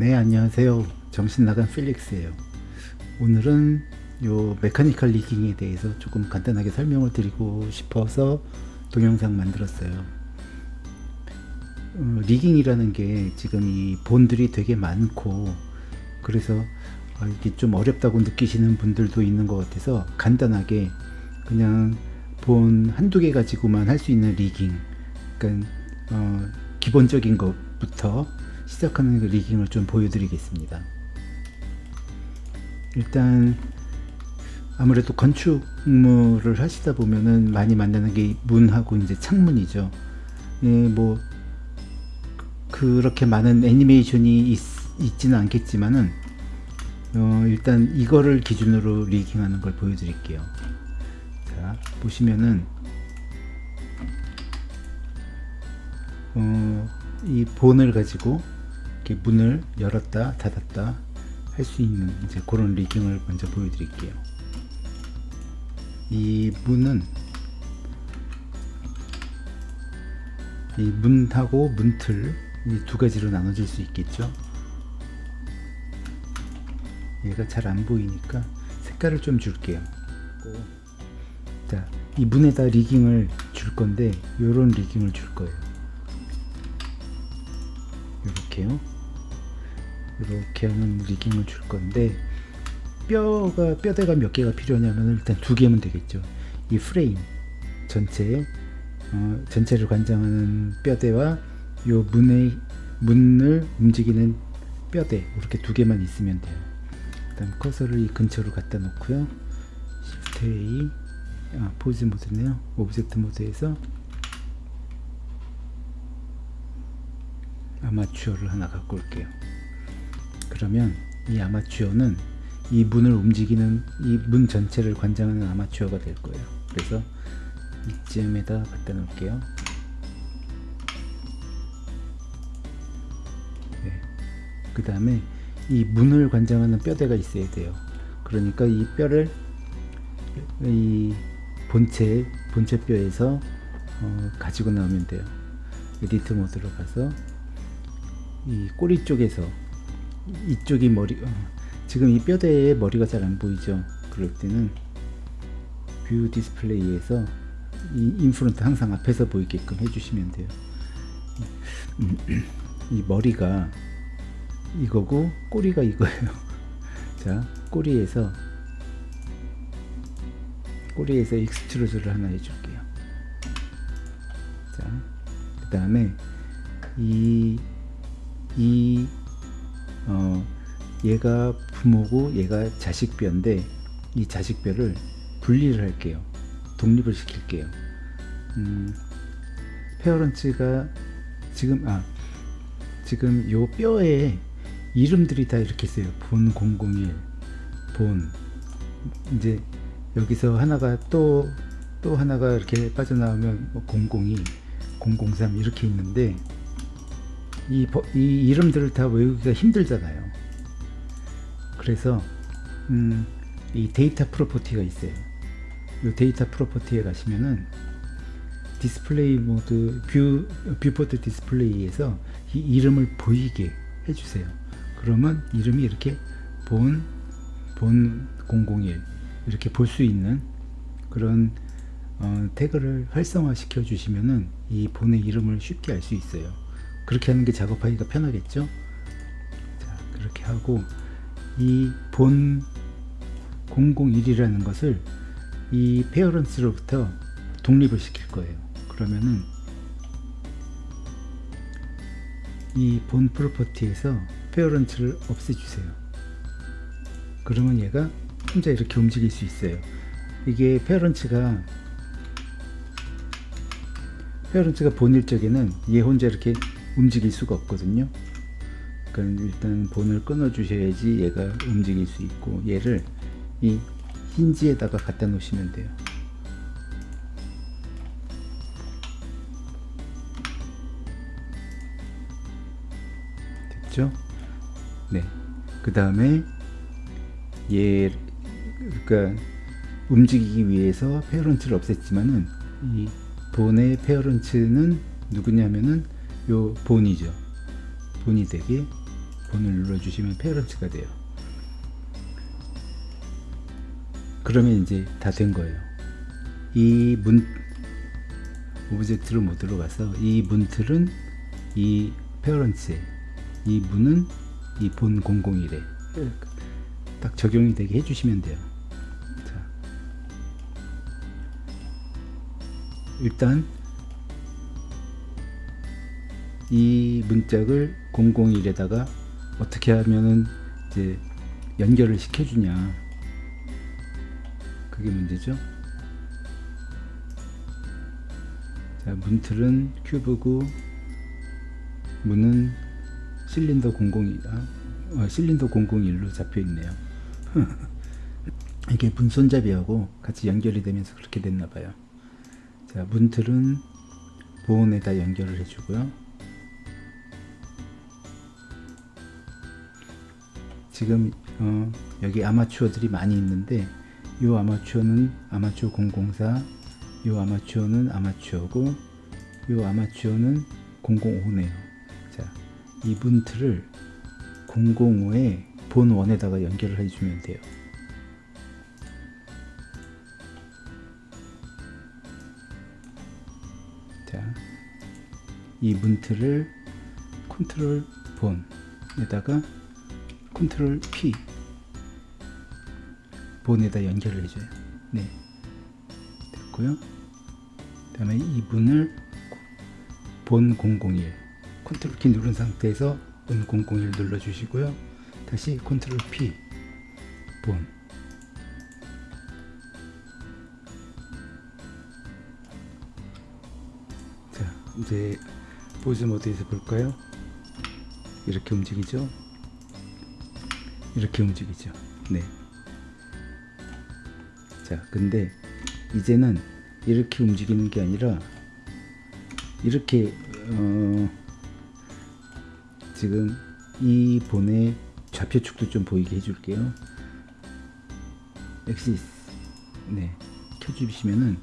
네 안녕하세요. 정신나간 필릭스예요. 오늘은 요 메카니컬 리깅에 대해서 조금 간단하게 설명을 드리고 싶어서 동영상 만들었어요. 어, 리깅이라는 게 지금 이 본들이 되게 많고 그래서 어, 이게 좀 어렵다고 느끼시는 분들도 있는 것 같아서 간단하게 그냥 본 한두 개 가지고만 할 수 있는 리깅 그러니까 어, 기본적인 것부터 시작하는 그 리깅을 좀 보여드리겠습니다. 일단 아무래도 건축물을 하시다 보면은 많이 만나는 게 문하고 이제 창문이죠. 예, 뭐 그렇게 많은 애니메이션이 있, 있지는 않겠지만은 어, 일단 이거를 기준으로 리깅하는 걸 보여드릴게요. 자 보시면은 어, 이 본을 가지고 이렇게 문을 열었다 닫았다 할 수 있는 이제 그런 리깅을 먼저 보여드릴게요. 이 문은 이 문하고 문틀 이 두 가지로 나눠질 수 있겠죠. 얘가 잘 안 보이니까 색깔을 좀 줄게요. 자, 이 문에다 리깅을 줄 건데 요런 리깅을 줄 거예요. 이렇게요. 이렇게 하는 리깅을 줄 건데 뼈가 뼈대가 몇 개가 필요하냐면 일단 두 개면 되겠죠. 이 프레임 전체 어, 전체를 관장하는 뼈대와 요 문의 문을 움직이는 뼈대 이렇게 두 개만 있으면 돼요. 일단 커서를 이 근처로 갖다 놓고요. Shift A 아, 포즈 모드네요. object 모드에서 armature를 하나 갖고 올게요. 그러면 이 아마추어는 이 문을 움직이는 이 문 전체를 관장하는 armature가 될 거예요. 그래서 이쯤에다 갖다 놓을게요. 네. 그 다음에 이 문을 관장하는 뼈대가 있어야 돼요. 그러니까 이 뼈를 이 본체 본체 뼈에서 어, 가지고 나오면 돼요. edit 모드로 가서 이 꼬리 쪽에서 이쪽이 머리 어, 지금 이 뼈대에 머리가 잘 안 보이죠? 그럴 때는 view 디스플레이에서 이 in front 항상 앞에서 보이게끔 해주시면 돼요. 이 머리가 이거고 꼬리가 이거예요. 자 꼬리에서 꼬리에서 extrude를 하나 해줄게요. 자 그 다음에 이 이, 어, 얘가 부모고 얘가 자식뼈인데 이 자식뼈를 분리를 할게요. 독립을 시킬게요. 음, 페어런츠가 지금 아 지금 요 뼈에 이름들이 다 이렇게 있어요. 본 001, 본 이제 여기서 하나가 또또 하나가 이렇게 빠져나오면 002, 003 이렇게 있는데 이, 이 이름들을 다 외우기가 힘들잖아요. 그래서 음, 이 데이터 property가 있어요. 이 데이터 property에 가시면은 디스플레이 모드 view viewport 디스플레이에서 이 이름을 보이게 해주세요. 그러면 이름이 이렇게 bone, bone 001 이렇게 볼 수 있는 그런 어, 태그를 활성화 시켜 주시면은 이 bone의 이름을 쉽게 알 수 있어요. 그렇게 하는 게 작업하기가 편하겠죠? 자 그렇게 하고 이 bone 001이라는 것을 이 parents로부터 독립을 시킬 거예요. 그러면은 이 bone property에서 parent를 없애주세요. 그러면 얘가 혼자 이렇게 움직일 수 있어요. 이게 parent가 parent가 bone일 적에는 얘 혼자 이렇게 움직일 수가 없거든요. 그러니까 일단 본을 끊어 주셔야지 얘가 움직일 수 있고 얘를 이 힌지에다가 갖다 놓으시면 돼요. 됐죠? 네 그 다음에 얘 그러니까 움직이기 위해서 페어런트를 없앴지만은 이 bone의 parent는 누구냐면은 요 bone이죠. bone이 되게 bone을 눌러주시면 parent가 돼요. 그러면 이제 다 된 거예요. 이 문 object로 모드로 가서 이 문틀은 이 parent에 이 문은 이 bone 001에 딱 적용이 되게 해주시면 돼요. 자, 일단 이 문짝을 001에다가 어떻게 하면은 이제 연결을 시켜주냐 그게 문제죠. 자, 문틀은 큐브고 문은 실린더 001, 아, 어, 실린더 001로 잡혀 있네요. 이게 문 손잡이하고 같이 연결이 되면서 그렇게 됐나 봐요. 자, 문틀은 보온에다 연결을 해주고요. 지금 어, 여기 아마추어들이 많이 있는데 이 아마추어는 아마추어 004, 이 아마추어는 아마추어고 이 아마추어는 005네요. 자, 이 문틀을 005에 bone one에다가 연결을 해주면 돼요. 자, 이 문틀을 컨트롤 bone에다가 컨트롤 P 본에다 연결을 해줘요. 네, 됐고요. 다음에 이 문을 bone 001 컨트롤 키 누른 상태에서 bone 001 눌러주시고요. 다시 컨트롤 P bone 자, 이제 포즈 모드에서 볼까요? 이렇게 움직이죠? 이렇게 움직이죠. 네. 자, 근데 이제는 이렇게 움직이는 게 아니라 이렇게 어, 지금 이 bone의 좌표축도 좀 보이게 해줄게요. axes 네 켜주시면은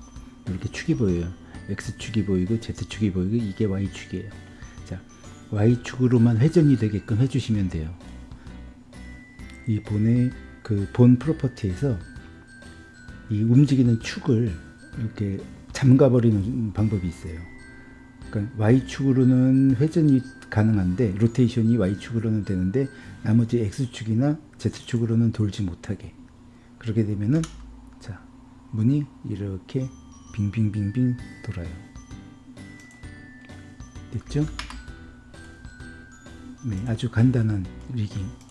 이렇게 축이 보여요. X축이 보이고 Z축이 보이고 이게 Y축이에요. 자 Y축으로만 회전이 되게끔 해주시면 돼요. 이 본의 그 본 프로퍼티에서 이 움직이는 축을 이렇게 잠가버리는 방법이 있어요. 그러니까 Y축으로는 회전이 가능한데 로테이션이 Y축으로는 되는데 나머지 X축이나 Z축으로는 돌지 못하게 그렇게 되면은 자 문이 이렇게 빙빙빙빙 돌아요. 됐죠? 네, 아주 간단한 rigging.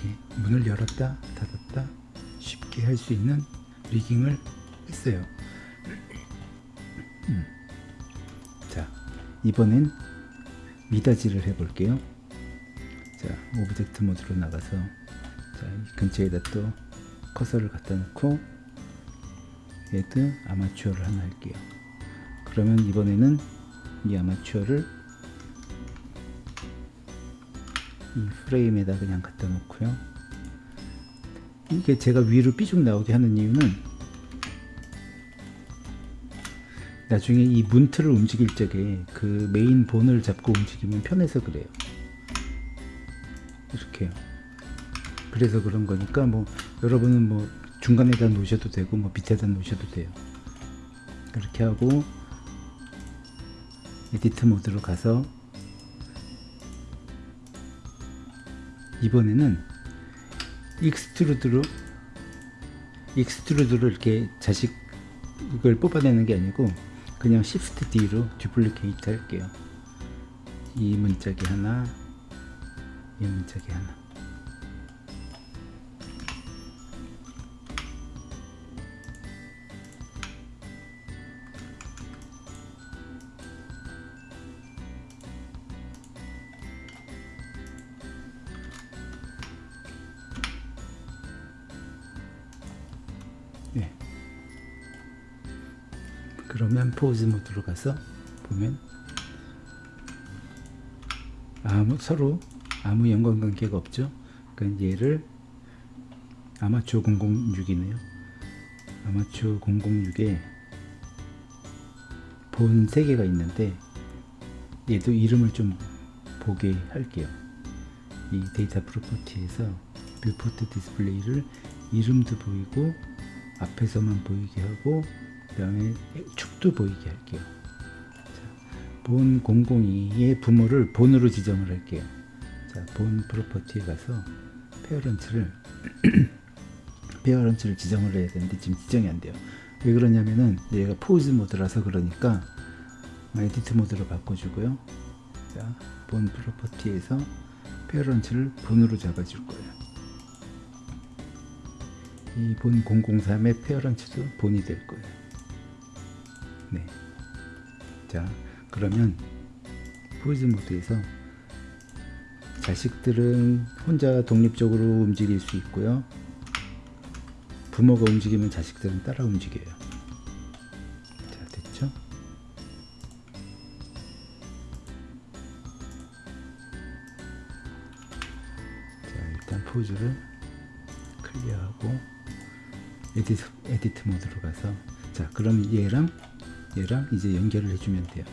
이렇게 문을 열었다 닫았다 쉽게 할 수 있는 rigging을 했어요. 음. 자, 이번엔 미닫이를 해 볼게요. 자, object 모드로 나가서 자, 이 근처에다 또 커서를 갖다 놓고 얘도 아마추어를 하나 할게요. 그러면 이번에는 이 아마추어를 이 프레임에다 그냥 갖다 놓고요. 이게 제가 위로 삐죽 나오게 하는 이유는 나중에 이 문틀을 움직일 적에 그 메인 본을 잡고 움직이면 편해서 그래요. 이렇게요. 그래서 그런 거니까 뭐 여러분은 뭐 중간에다 놓으셔도 되고 뭐 밑에다 놓으셔도 돼요. 그렇게 하고 edit 모드로 가서 이번에는 extrude로 extrude로 이렇게 자식을 뽑아내는 게 아니고 그냥 Shift D로 duplicate 할게요. 이 문짝이 하나, 이 문짝이 하나. 그러면 포즈 모드로 가서 보면 아무 서로 아무 연관관계가 없죠. 그러니까 얘를 armature 006이네요. armature 006에 bone 3개가 있는데 얘도 이름을 좀 보게 할게요. 이 데이터 property에서 viewport 디스플레이를 이름도 보이고 앞에서만 보이게 하고 그 다음에 축도 보이게 할게요. 자, bone 002의 부모를 bone으로 지정을 할게요. 자, bone property에 가서 parents를 parents를 지정을 해야 되는데 지금 지정이 안 돼요. 왜 그러냐면은 얘가 pose mode라서 그러니까 edit mode로 바꿔주고요. 자, bone property에서 parents를 bone으로 잡아줄 거예요. 이 본 003의 페어런츠도 본이 될 거예요. 네. 자, 그러면 포즈 모드에서 자식들은 혼자 독립적으로 움직일 수 있고요. 부모가 움직이면 자식들은 따라 움직여요. 자, 됐죠? 자, 일단 pose를 clear하고 edit, edit mode로 가서 자, 그럼 얘랑 얘랑 이제 연결을 해주면 돼요.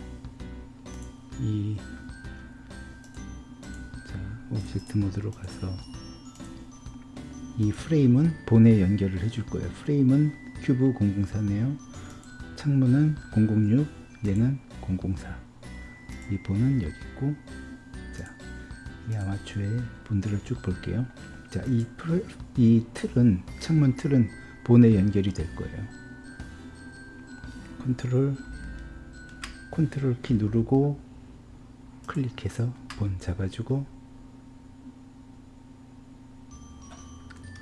이 자, object mode로 가서 이 프레임은 bone에 연결을 해줄 거예요. 프레임은 큐브 004네요. 창문은 006, 얘는 004. 이 bone은 여기 있고, 자, 이 armature의 bone들을 쭉 볼게요. 자, 이, 프레, 이 틀은, 창문 틀은 bone에 연결이 될 거예요. 컨트롤, 컨트롤 키 누르고, 클릭해서 bone 잡아주고,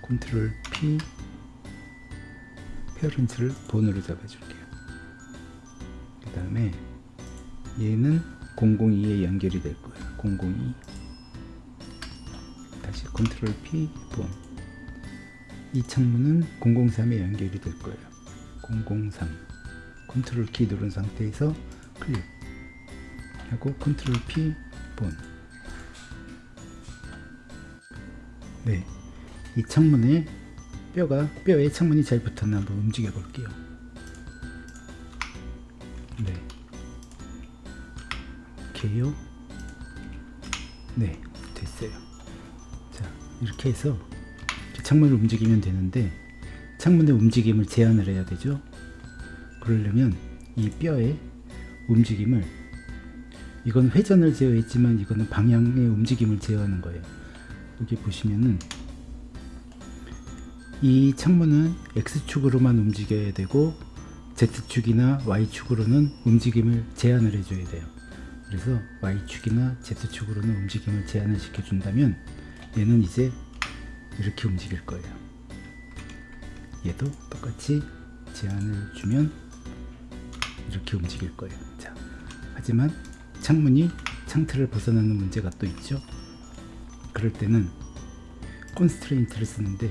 컨트롤 P parents를 bone으로 잡아줄게요. 그 다음에 얘는 002에 연결이 될 거예요. 002 다시 컨트롤 P bone. 이 창문은 003에 연결이 될 거예요. 003 컨트롤 키 누른 상태에서 클릭 하고 컨트롤 P bone. 네. 이 창문에 뼈가 뼈에 창문이 잘 붙었나 한번 움직여 볼게요. 네. 오케이요. 네, 됐어요. 자, 이렇게 해서 창문을 움직이면 되는데 창문의 움직임을 제한을 해야 되죠. 그러려면 이 뼈의 움직임을 이건 회전을 제어했지만 이거는 방향의 움직임을 제어하는 거예요. 여기 보시면은 이 창문은 X축으로만 움직여야 되고 Z축이나 Y축으로는 움직임을 제한을 해줘야 돼요. 그래서 Y축이나 Z축으로는 움직임을 제한을 시켜준다면 얘는 이제 이렇게 움직일 거예요. 얘도 똑같이 제한을 주면 이렇게 움직일 거예요. 자, 하지만 창문이 창틀을 벗어나는 문제가 또 있죠. 그럴 때는 콘스트레인트를 쓰는데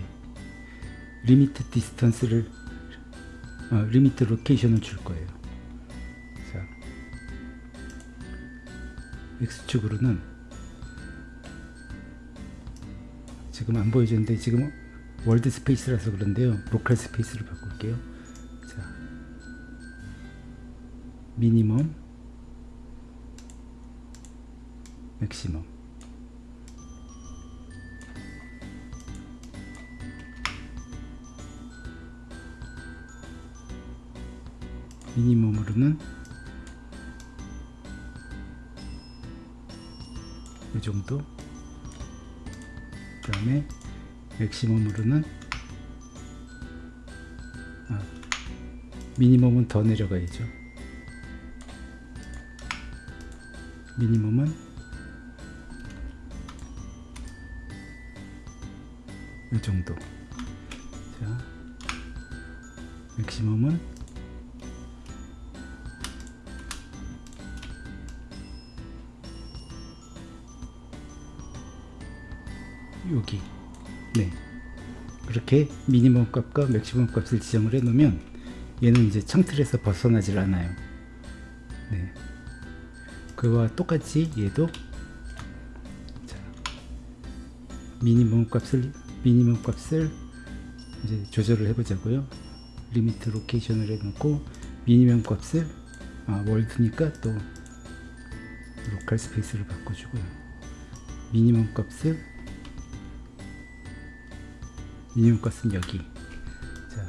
limit distance를 어, limit location을 줄 거예요. 자, X축으로는 지금 안 보여주는데 지금 world space라서 그런데요. local space로 바꿀게요. minimum, maximum. 미니멈으로는 이 정도 그 다음에 맥시멈으로는 아, 미니멈은 더 내려가야죠 미니멈은 이 정도. 자 맥시멈은 여기. 네. 그렇게 미니멈 값과 맥시멈 값을 지정을 해 놓으면 얘는 이제 창틀에서 벗어나질 않아요. 네 그와 똑같이 얘도 자, minimum 값을 minimum 값을 이제 조절을 해 보자고요. limit location을 해 놓고 minimum 값을 아, world니까 또 local space를 바꿔주고요. minimum 값을 minimum 값은 여기. 자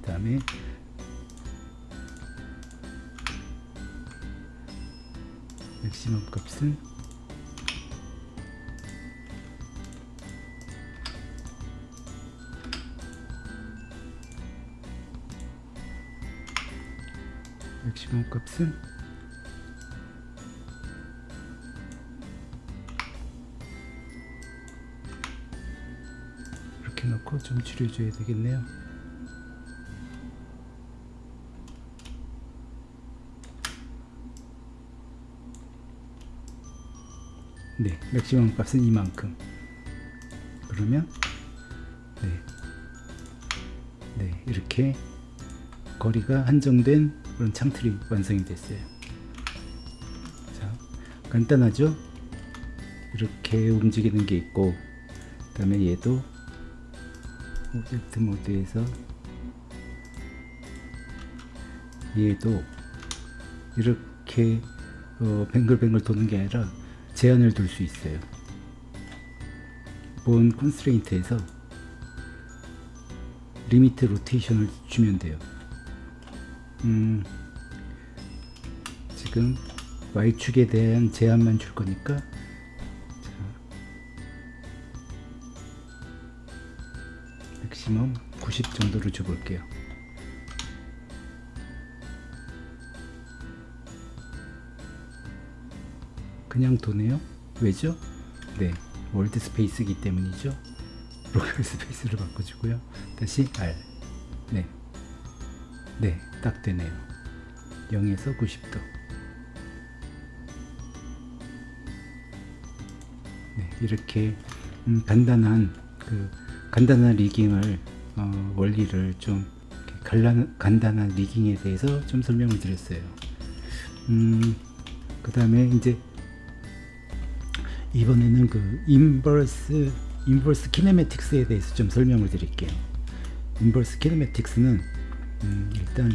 다음에 맥시멈 값은 맥시멈 값은 이렇게 놓고 좀 줄여줘야 되겠네요. 네, 맥시멈 값은 이만큼. 그러면 네, 네 이렇게 거리가 한정된 그런 창틀이 완성이 됐어요. 자, 간단하죠? 이렇게 움직이는 게 있고, 그 다음에 얘도 오젝트 모드에서 얘도 이렇게 어, 뱅글뱅글 도는 게 아니라 제한을 둘 수 있어요. bone constraint에서 limit rotation을 주면 돼요. 음, 지금 Y축에 대한 제한만 줄 거니까 자, maximum 90 정도로 줘볼게요. 그냥 도네요. 왜죠? 네, world space이기 때문이죠. local space로 바꿔주고요. 다시 R. 네, 네, 딱 되네요. 0에서 90도. 네, 이렇게 음, 간단한 그 간단한 rigging을 어, 원리를 좀 간단, 간단한 rigging에 대해서 좀 설명을 드렸어요. 음, 그 다음에 이제 이번에는 그 inverse inverse kinematics에 대해서 좀 설명을 드릴게요. inverse kinematics는 음, 일단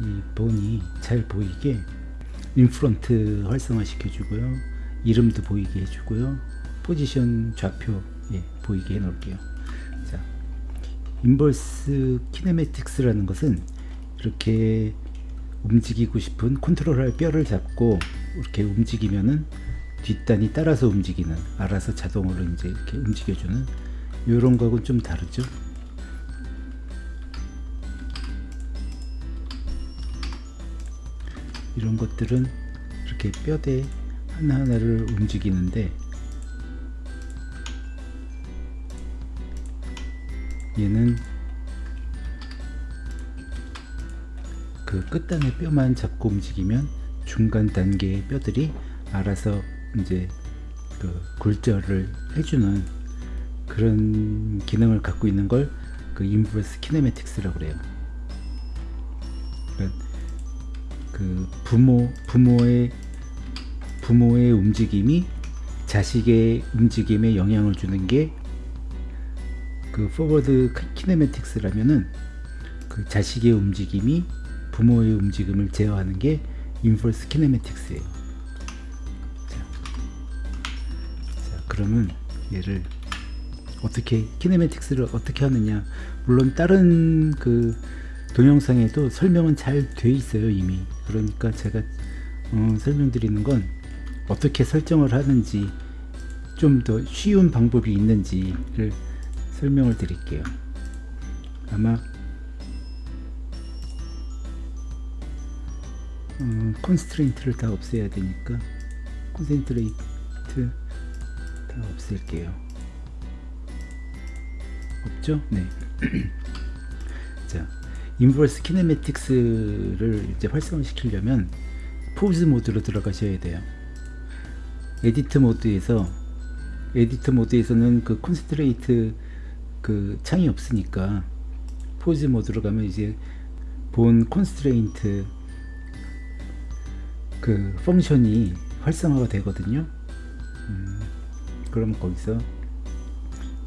이 bone이 잘 보이게 in front 활성화 시켜주고요. 이름도 보이게 해주고요. 포지션 좌표 예, 보이게 해놓을게요. 자, inverse kinematics라는 것은 이렇게 움직이고 싶은 컨트롤할 뼈를 잡고 이렇게 움직이면은 뒷단이 따라서 움직이는 알아서 자동으로 이제 이렇게 움직여주는 이런 거하고는 좀 다르죠. 이런 것들은 이렇게 뼈대 하나하나를 움직이는데 얘는 그 끝단의 뼈만 잡고 움직이면 중간 단계의 뼈들이 알아서 이제 그 굴절을 해주는 그런 기능을 갖고 있는 걸 그 inverse kinematics라고 그래요. 그러니까 그 부모 부모의 부모의 움직임이 자식의 움직임에 영향을 주는 게 그 forward kinematics라면은 그 자식의 움직임이 부모의 움직임을 제어하는 게 inverse kinematics예요. 그러면 얘를 어떻게 kinematics를 어떻게 하느냐. 물론 다른 그 동영상에도 설명은 잘 돼 있어요 이미. 그러니까 제가 어, 설명드리는 건 어떻게 설정을 하는지 좀 더 쉬운 방법이 있는지를 설명을 드릴게요. 아마 어, constraint를 다 없애야 되니까 constraint 다 없앨게요 없죠? 네. 자, inverse kinematics를 이제 활성화 시키려면 pose mode로 들어가셔야 돼요. edit mode에서 edit mode에서는 그 constraint 그 창이 없으니까 pose mode로 가면 이제 bone constraint 그 function이 활성화가 되거든요. 음, 그럼 거기서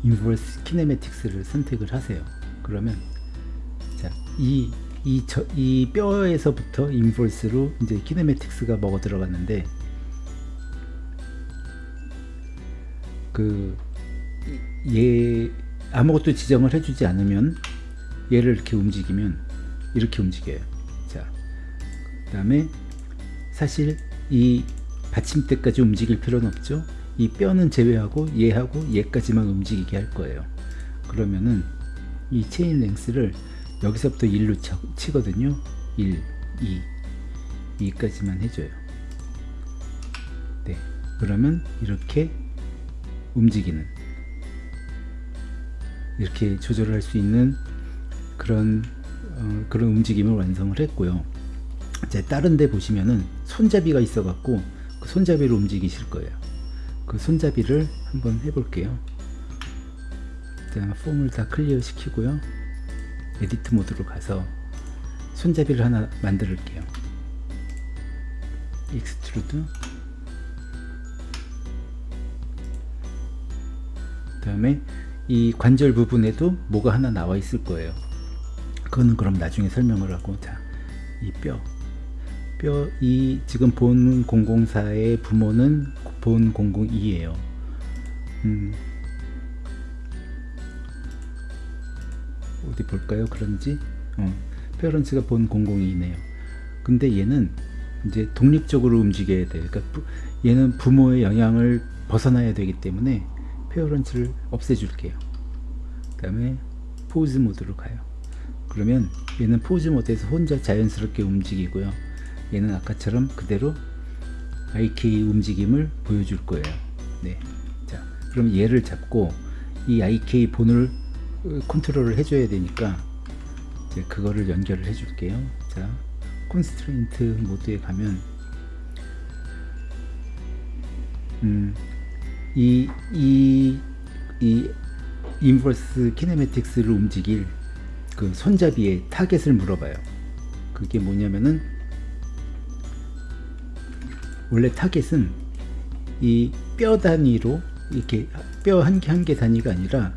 인버스 키네매틱스를 선택을 하세요. 그러면 자, 이, 이, 저, 이 뼈에서부터 인버스로 이제 키네매틱스가 먹어 들어갔는데 그 얘 아무것도 지정을 해주지 않으면 얘를 이렇게 움직이면 이렇게 움직여요. 자, 그 다음에 사실 이 받침대까지 움직일 필요는 없죠. 이 뼈는 제외하고 얘하고 얘까지만 움직이게 할 거예요. 그러면은 이 체인 랭스를 여기서부터 1로 치거든요. 1, 2, 2까지만 해줘요. 네. 그러면 이렇게 움직이는 이렇게 조절을 할수 있는 그런 어, 그런 움직임을 완성을 했고요. 이제 다른 데 보시면은 손잡이가 있어 갖고 그 손잡이로 움직이실 거예요. 그 손잡이를 한번 해볼게요. 일단 폼을 다 clear 시키고요. edit mode로 가서 손잡이를 하나 만들게요. extrude 그 다음에 이 관절 부분에도 뭐가 하나 나와 있을 거예요. 그거는 그럼 나중에 설명을 하고 자, 이 뼈. 뼈, 이 지금 bone 004의 부모는 bone 002예요. 음, 어디 볼까요? 그런지 어, parents가 bone 002네요. 근데 얘는 이제 독립적으로 움직여야 돼요. 그러니까 부, 얘는 부모의 영향을 벗어나야 되기 때문에 parents를 없애줄게요. 그 다음에 pose mode로 가요. 그러면 얘는 pose mode에서 혼자 자연스럽게 움직이고요. 얘는 아까처럼 그대로 IK 움직임을 보여줄 거예요. 네. 자, 그럼 얘를 잡고 이 IK 본을 컨트롤을 해줘야 되니까 이제 그거를 연결을 해줄게요. 자, constraint mode에 가면 음, 이, 이, 이 inverse kinematics를 움직일 그 손잡이의 target을 물어봐요. 그게 뭐냐면은 원래 target은 이 뼈 단위로 이렇게 뼈 한 개 한 개 단위가 아니라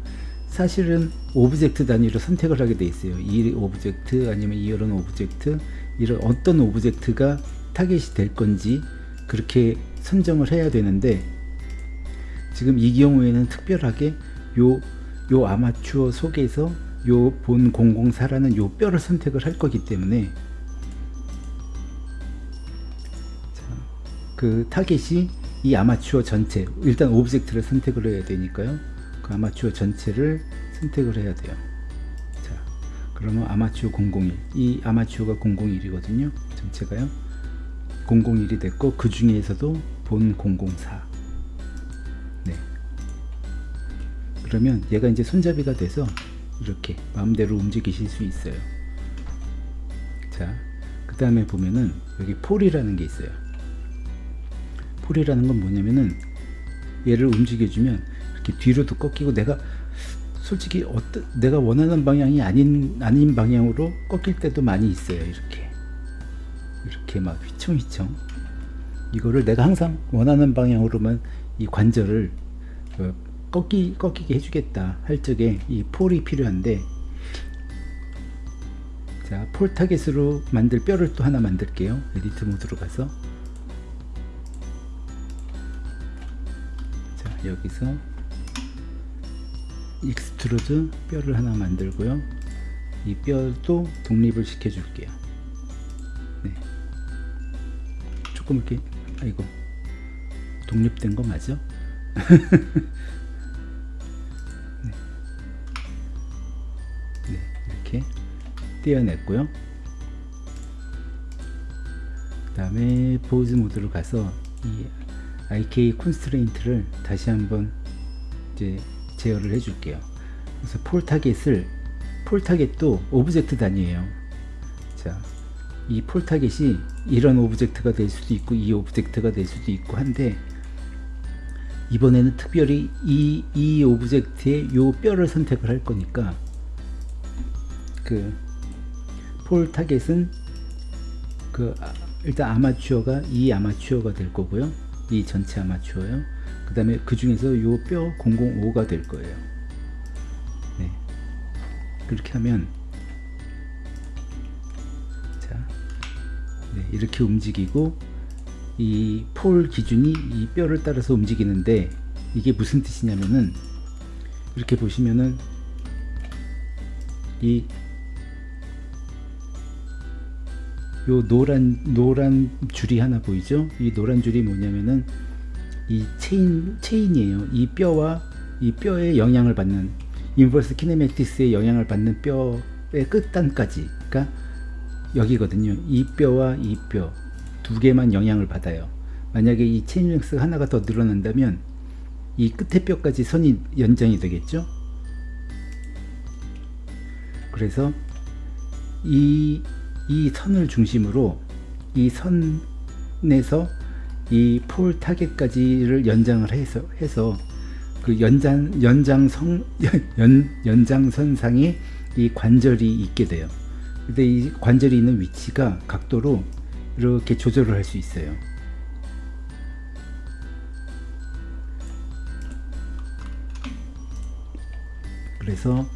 사실은 object 단위로 선택을 하게 돼 있어요. 이 object 아니면 이런 object 이런 어떤 object가 target이 될 건지 그렇게 선정을 해야 되는데 지금 이 경우에는 특별하게 요, 요 아마추어 속에서 요 bone 004라는 요 뼈를 선택을 할 거기 때문에 그 타겟이 이 아마추어 전체 일단 object를 선택을 해야 되니까요. 그 아마추어 전체를 선택을 해야 돼요. 자 그러면 아마추어 001 이 아마추어가 001이거든요. 전체가요. 001이 됐고 그 중에서도 본 004 네. 그러면 얘가 이제 손잡이가 돼서 이렇게 마음대로 움직이실 수 있어요. 자 그 다음에 보면은 여기 폴이라는 게 있어요 폴이라는 건 뭐냐면은 얘를 움직여주면 이렇게 뒤로도 꺾이고 내가 솔직히 어떤 내가 원하는 방향이 아닌 아닌 방향으로 꺾일 때도 많이 있어요 이렇게. 이렇게 막 휘청휘청. 이거를 내가 항상 원하는 방향으로만 이 관절을 어, 꺾기, 꺾이게 해주겠다 할 적에 이 pole이 필요한데 자, pole target으로 만들 뼈를 또 하나 만들게요. edit mode로 가서 여기서 extrude 뼈를 하나 만들고요. 이 뼈도 독립을 시켜 줄게요. 네. 조금 이렇게 아이고 독립된 거 맞아? 네. 네, 이렇게 떼어냈고요. 그 다음에 pose mode로 가서 이 IK 콘스트레인트를 다시 한번 이제 제어를 해줄게요. 그래서 pole target을 pole target도 object 단위예요. 자, 이 pole target이 이런 object가 될 수도 있고 이 object가 될 수도 있고 한데 이번에는 특별히 이, 이 object의 요 뼈를 선택을 할 거니까 그 pole target은 그 아, 일단 아마추어가 이 아마추어가 될 거고요 이 전체 아마추어요 그 다음에 그 중에서 요 뼈 005가 될 거예요 네. 그렇게 하면 자 네, 이렇게 움직이고 이 폴 기준이 이 뼈를 따라서 움직이는데 이게 무슨 뜻이냐면은 이렇게 보시면은 이 요 노란 노란 줄이 하나 보이죠? 이 노란 줄이 뭐냐면은 이 chain chain이에요. 이 뼈와 이 뼈에 영향을 받는 inverse kinematics의 영향을 받는 뼈의 끝단까지 그러니까 여기거든요. 이 뼈와 이 뼈 두 개만 영향을 받아요. 만약에 이 chain length 하나가 더 늘어난다면 이 끝에 뼈까지 선이 연장이 되겠죠. 그래서 이, 이 선을 중심으로 이 선에서 이 폴 타겟까지를 연장을 해서 해서 그 연장 연장성 연 연장선상에 이 관절이 있게 돼요. 근데 이 관절이 있는 위치가 각도로 이렇게 조절을 할 수 있어요. 그래서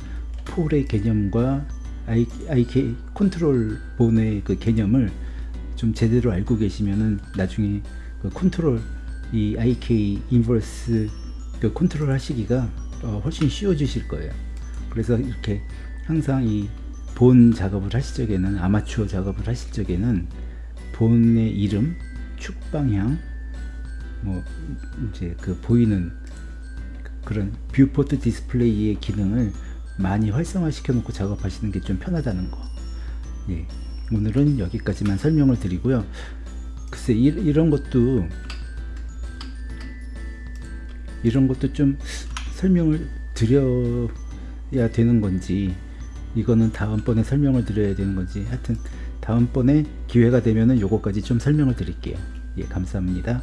pole의 개념과 IK 컨트롤 본의 그 개념을 좀 제대로 알고 계시면은 나중에 그 컨트롤 이 IK inverse 그 컨트롤 하시기가 어, 훨씬 쉬워지실 거예요. 그래서 이렇게 항상 이 bone 작업을 하실 적에는 아마추어 작업을 하실 적에는 bone의 이름, 축 방향, 뭐 이제 그 보이는 그런 viewport display의 기능을 많이 활성화시켜 놓고 작업하시는 게 좀 편하다는 거. 예. 오늘은 여기까지만 설명을 드리고요. 글쎄 이, 이런 것도 이런 것도 좀 설명을 드려야 되는 건지 이거는 다음번에 설명을 드려야 되는 건지 하여튼 다음번에 기회가 되면은 요거까지 좀 설명을 드릴게요. 예, 감사합니다.